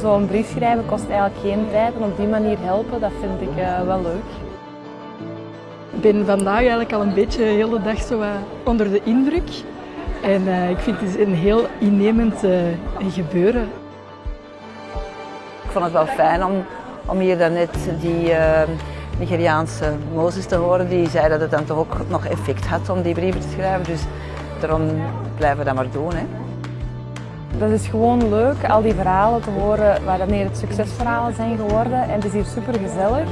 Zo'n brief schrijven kost eigenlijk geen tijd en op die manier helpen, dat vind ik uh, wel leuk. Ik ben vandaag eigenlijk al een beetje de hele dag zo onder de indruk. En uh, ik vind het een heel innemend uh, gebeuren. Ik vond het wel fijn om, om hier daarnet die uh, Nigeriaanse Mozes te horen. Die zei dat het dan toch ook nog effect had om die brieven te schrijven. Dus daarom blijven we dat maar doen. Hè. Dat is gewoon leuk, al die verhalen te horen wanneer het succesverhalen zijn geworden. En het is hier super gezellig.